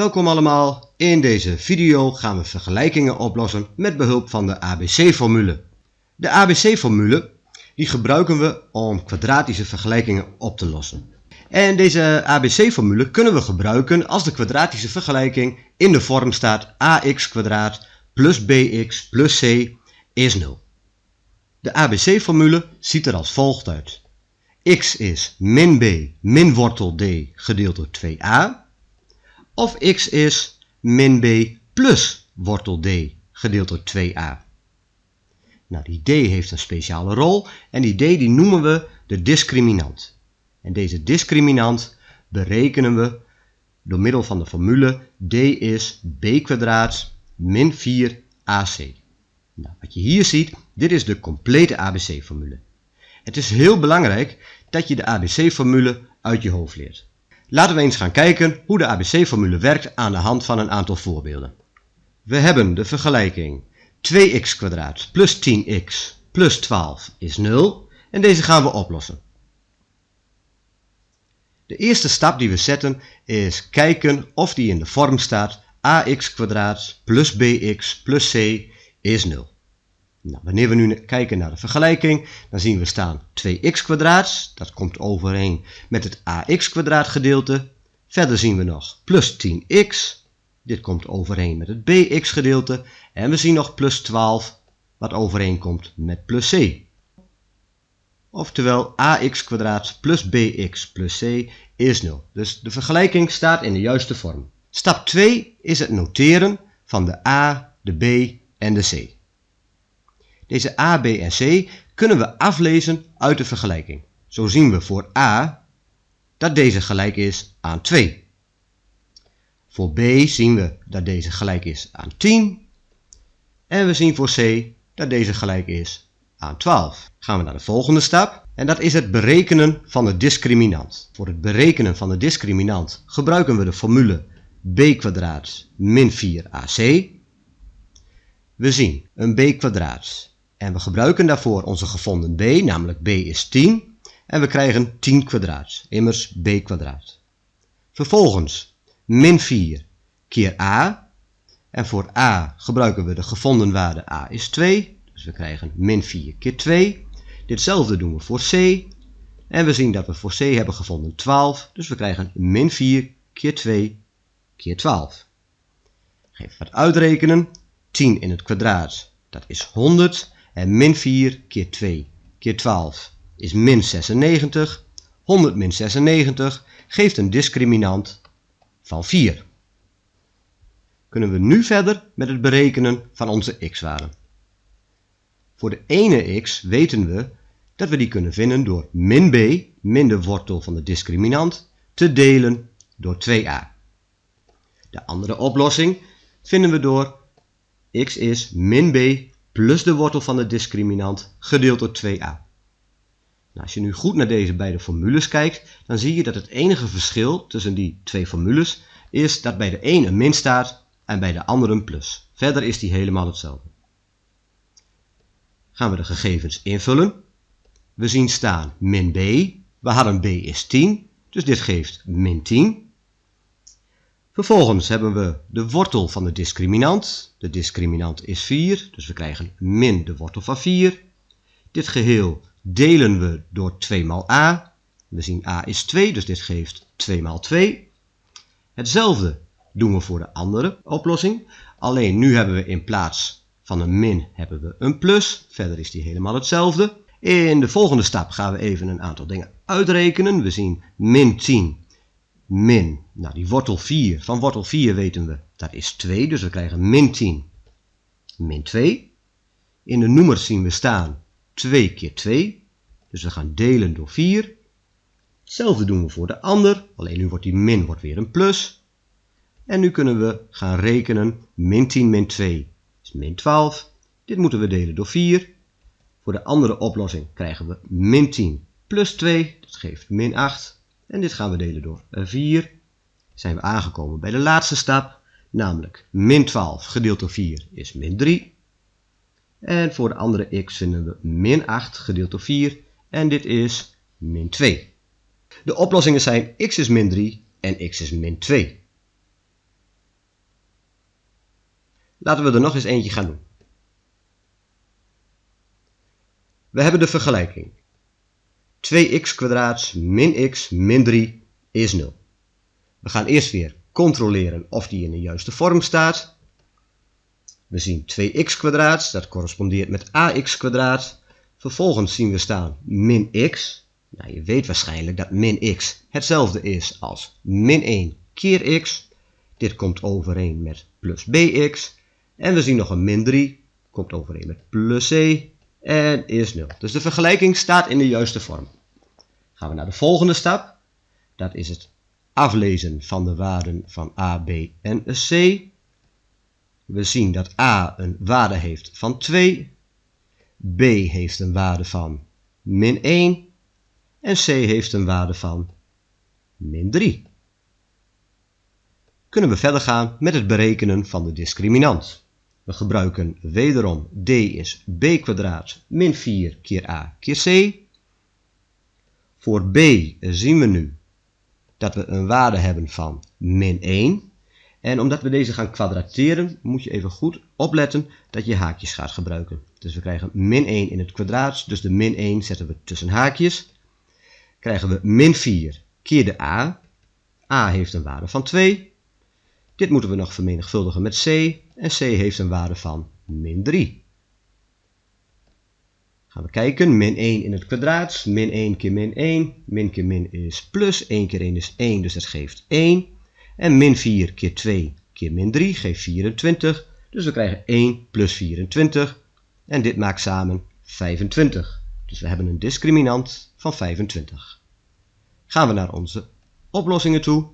Welkom allemaal, in deze video gaan we vergelijkingen oplossen met behulp van de ABC-formule. De ABC-formule die gebruiken we om kwadratische vergelijkingen op te lossen. En deze ABC-formule kunnen we gebruiken als de kwadratische vergelijking in de vorm staat ax plus bx plus c is 0. De ABC-formule ziet er als volgt uit. x is min b min wortel d gedeeld door 2a. Of x is min b plus wortel d gedeeld door 2a. Nou, die d heeft een speciale rol en die d die noemen we de discriminant. En deze discriminant berekenen we door middel van de formule d is b kwadraat min 4ac. Nou, wat je hier ziet, dit is de complete ABC-formule. Het is heel belangrijk dat je de ABC-formule uit je hoofd leert. Laten we eens gaan kijken hoe de ABC-formule werkt aan de hand van een aantal voorbeelden. We hebben de vergelijking 2x plus 10x plus 12 is 0 en deze gaan we oplossen. De eerste stap die we zetten is kijken of die in de vorm staat ax plus bx plus c is 0. Nou, wanneer we nu kijken naar de vergelijking, dan zien we staan 2x dat komt overeen met het ax gedeelte. Verder zien we nog plus 10x, dit komt overeen met het bx gedeelte. En we zien nog plus 12, wat overeenkomt met plus c. Oftewel ax plus bx plus c is 0. Dus de vergelijking staat in de juiste vorm. Stap 2 is het noteren van de a, de b en de c. Deze a, b en c kunnen we aflezen uit de vergelijking. Zo zien we voor a dat deze gelijk is aan 2. Voor b zien we dat deze gelijk is aan 10. En we zien voor c dat deze gelijk is aan 12. Gaan we naar de volgende stap. En dat is het berekenen van de discriminant. Voor het berekenen van de discriminant gebruiken we de formule b min 4ac. We zien een b kwadraat en we gebruiken daarvoor onze gevonden b, namelijk b is 10. En we krijgen 10 kwadraat, immers b kwadraat. Vervolgens min 4 keer a. En voor a gebruiken we de gevonden waarde a is 2. Dus we krijgen min 4 keer 2. Ditzelfde doen we voor c. En we zien dat we voor c hebben gevonden 12. Dus we krijgen min 4 keer 2 keer 12. Geef wat uitrekenen. 10 in het kwadraat, dat is 100. En min 4 keer 2 keer 12 is min 96. 100 min 96 geeft een discriminant van 4. Kunnen we nu verder met het berekenen van onze x-waarde. Voor de ene x weten we dat we die kunnen vinden door min b, min de wortel van de discriminant, te delen door 2a. De andere oplossing vinden we door x is min b plus de wortel van de discriminant gedeeld door 2a. Nou, als je nu goed naar deze beide formules kijkt, dan zie je dat het enige verschil tussen die twee formules is dat bij de een een min staat en bij de andere een plus. Verder is die helemaal hetzelfde. Gaan we de gegevens invullen. We zien staan min b. We hadden b is 10, dus dit geeft min 10. Vervolgens hebben we de wortel van de discriminant. De discriminant is 4, dus we krijgen min de wortel van 4. Dit geheel delen we door 2 maal a. We zien a is 2, dus dit geeft 2 maal 2. Hetzelfde doen we voor de andere oplossing. Alleen nu hebben we in plaats van een min hebben we een plus. Verder is die helemaal hetzelfde. In de volgende stap gaan we even een aantal dingen uitrekenen. We zien min 10 min, nou die wortel 4, van wortel 4 weten we, dat is 2, dus we krijgen min 10, min 2. In de noemers zien we staan 2 keer 2, dus we gaan delen door 4. Hetzelfde doen we voor de ander, alleen nu wordt die min wordt weer een plus. En nu kunnen we gaan rekenen, min 10 min 2 is min 12. Dit moeten we delen door 4. Voor de andere oplossing krijgen we min 10 plus 2, dat geeft min 8. En dit gaan we delen door 4. Zijn we aangekomen bij de laatste stap, namelijk min 12 gedeeld door 4 is min 3. En voor de andere x vinden we min 8 gedeeld door 4 en dit is min 2. De oplossingen zijn x is min 3 en x is min 2. Laten we er nog eens eentje gaan doen. We hebben de vergelijking. 2x kwadraat min x min 3 is 0. We gaan eerst weer controleren of die in de juiste vorm staat. We zien 2x kwadraat, dat correspondeert met ax. Vervolgens zien we staan min x. Nou, je weet waarschijnlijk dat min x hetzelfde is als min 1 keer x. Dit komt overeen met plus bx. En we zien nog een min 3, komt overeen met plus c en is 0. Dus de vergelijking staat in de juiste vorm. Gaan we naar de volgende stap. Dat is het aflezen van de waarden van a, b en c. We zien dat a een waarde heeft van 2, b heeft een waarde van min 1 en c heeft een waarde van min 3. Kunnen we verder gaan met het berekenen van de discriminant. We gebruiken wederom d is b kwadraat min 4 keer a keer c. Voor b zien we nu dat we een waarde hebben van min 1. En omdat we deze gaan kwadrateren, moet je even goed opletten dat je haakjes gaat gebruiken. Dus we krijgen min 1 in het kwadraat, dus de min 1 zetten we tussen haakjes. Krijgen we min 4 keer de a. a heeft een waarde van 2. Dit moeten we nog vermenigvuldigen met c. En c heeft een waarde van min 3. Gaan we kijken, min 1 in het kwadraat, min 1 keer min 1, min keer min is plus, 1 keer 1 is 1, dus dat geeft 1. En min 4 keer 2 keer min 3 geeft 24, dus we krijgen 1 plus 24. En dit maakt samen 25. Dus we hebben een discriminant van 25. Gaan we naar onze oplossingen toe.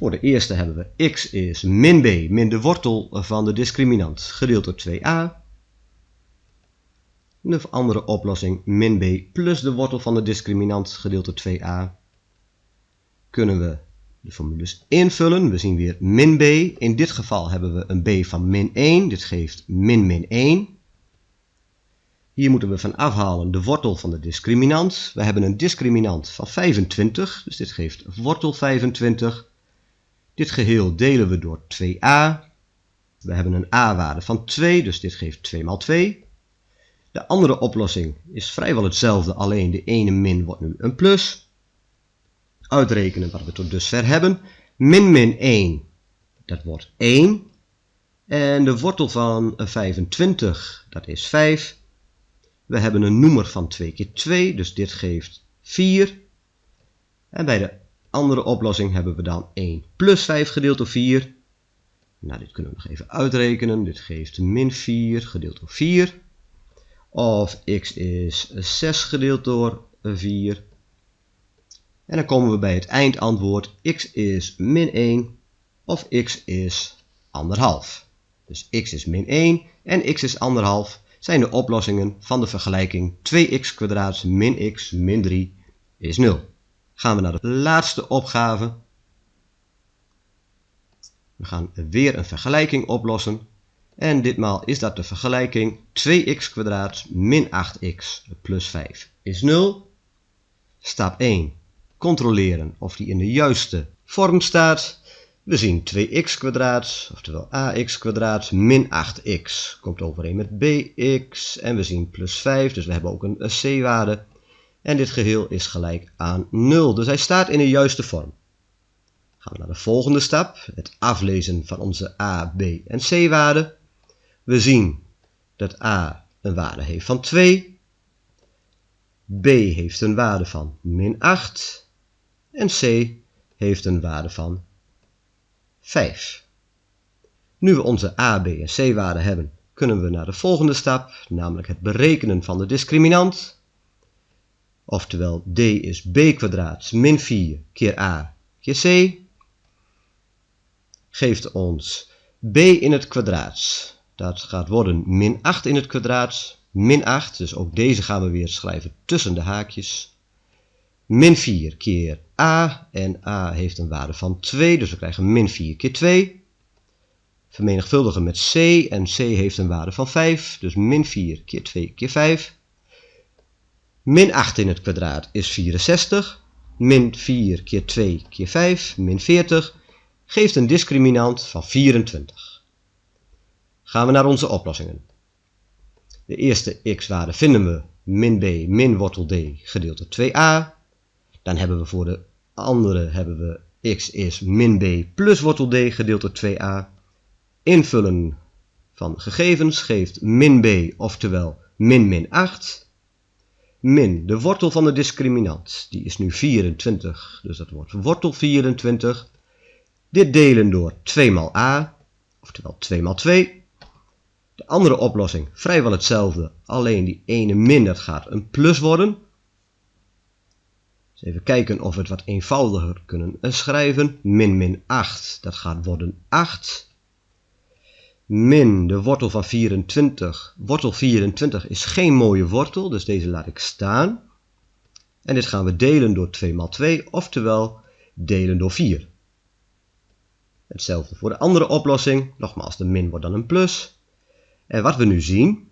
Voor de eerste hebben we x is min b min de wortel van de discriminant gedeeld door 2a. De andere oplossing min b plus de wortel van de discriminant gedeeld door 2a. Kunnen we de formules invullen. We zien weer min b. In dit geval hebben we een b van min 1. Dit geeft min min 1. Hier moeten we van afhalen de wortel van de discriminant. We hebben een discriminant van 25, dus dit geeft wortel 25. Dit geheel delen we door 2a. We hebben een a-waarde van 2, dus dit geeft 2 maal 2. De andere oplossing is vrijwel hetzelfde, alleen de ene min wordt nu een plus. Uitrekenen wat we tot dusver hebben. Min min 1, dat wordt 1. En de wortel van 25, dat is 5. We hebben een noemer van 2 keer 2, dus dit geeft 4. En bij de andere oplossing hebben we dan 1 plus 5 gedeeld door 4. Nou, dit kunnen we nog even uitrekenen. Dit geeft min 4 gedeeld door 4. Of x is 6 gedeeld door 4. En dan komen we bij het eindantwoord. x is min 1 of x is 1,5. Dus x is min 1 en x is 1,5 zijn de oplossingen van de vergelijking 2x min x min 3 is 0 gaan we naar de laatste opgave. We gaan weer een vergelijking oplossen. En ditmaal is dat de vergelijking 2x min 8x plus 5 is 0. Stap 1. Controleren of die in de juiste vorm staat. We zien 2x oftewel ax min 8x, komt overeen met bx. En we zien plus 5, dus we hebben ook een c-waarde. En dit geheel is gelijk aan 0. Dus hij staat in de juiste vorm. Gaan we naar de volgende stap. Het aflezen van onze a, b en c waarden. We zien dat a een waarde heeft van 2. b heeft een waarde van min 8. En c heeft een waarde van 5. Nu we onze a, b en c waarden hebben, kunnen we naar de volgende stap, namelijk het berekenen van de discriminant. Oftewel d is b kwadraat min 4 keer a keer c. Geeft ons b in het kwadraat. Dat gaat worden min 8 in het kwadraat. Min 8, dus ook deze gaan we weer schrijven tussen de haakjes. Min 4 keer a. En a heeft een waarde van 2, dus we krijgen min 4 keer 2. Vermenigvuldigen met c. En c heeft een waarde van 5, dus min 4 keer 2 keer 5. Min 8 in het kwadraat is 64. Min 4 keer 2 keer 5, min 40, geeft een discriminant van 24. gaan we naar onze oplossingen. De eerste x-waarde vinden we min b min wortel d gedeeld door 2a. Dan hebben we voor de andere hebben we x is min b plus wortel d gedeeld door 2a. Invullen van gegevens geeft min b, oftewel min min 8. Min de wortel van de discriminant, die is nu 24, dus dat wordt wortel 24. Dit delen door 2 maal a, oftewel 2 maal 2. De andere oplossing vrijwel hetzelfde, alleen die ene min dat gaat een plus worden. Dus even kijken of we het wat eenvoudiger kunnen schrijven. Min min 8, dat gaat worden 8. Min de wortel van 24. Wortel 24 is geen mooie wortel, dus deze laat ik staan. En dit gaan we delen door 2 maal 2, oftewel delen door 4. Hetzelfde voor de andere oplossing. Nogmaals, de min wordt dan een plus. En wat we nu zien,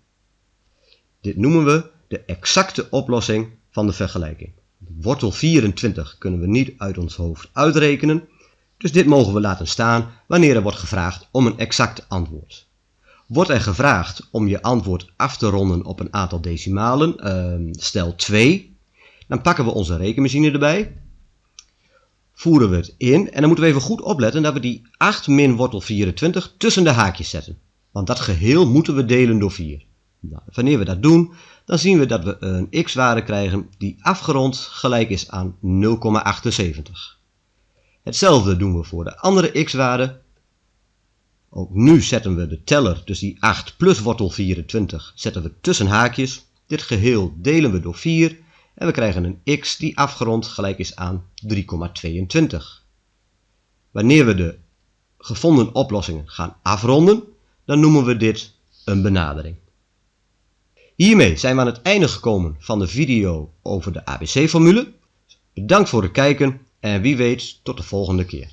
dit noemen we de exacte oplossing van de vergelijking. Wortel 24 kunnen we niet uit ons hoofd uitrekenen, dus dit mogen we laten staan wanneer er wordt gevraagd om een exact antwoord. Wordt er gevraagd om je antwoord af te ronden op een aantal decimalen, ehm, stel 2, dan pakken we onze rekenmachine erbij, voeren we het in en dan moeten we even goed opletten dat we die 8 min wortel 24 tussen de haakjes zetten. Want dat geheel moeten we delen door 4. Nou, wanneer we dat doen, dan zien we dat we een x-waarde krijgen die afgerond gelijk is aan 0,78. Hetzelfde doen we voor de andere x-waarde. Ook nu zetten we de teller, dus die 8 plus wortel 24, zetten we tussen haakjes. Dit geheel delen we door 4 en we krijgen een x die afgerond gelijk is aan 3,22. Wanneer we de gevonden oplossingen gaan afronden, dan noemen we dit een benadering. Hiermee zijn we aan het einde gekomen van de video over de ABC-formule. Bedankt voor het kijken en wie weet tot de volgende keer.